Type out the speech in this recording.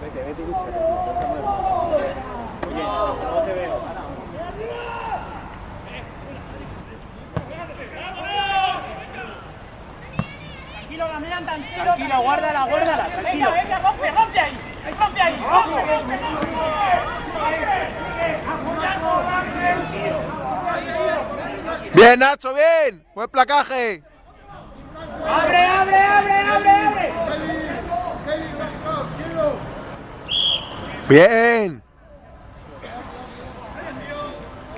Vete, vete y lucha. Oye, no te veo. Tranquilo, Damián, tranquilo. Tranquilo, guárdala, guárdala, tranquilo. Venga, venga, rompe, rompe ahí. Rompe ahí. Rompe, rompe, rompe. Bien, Nacho, bien. Buen placaje. ¡Abre, Bien.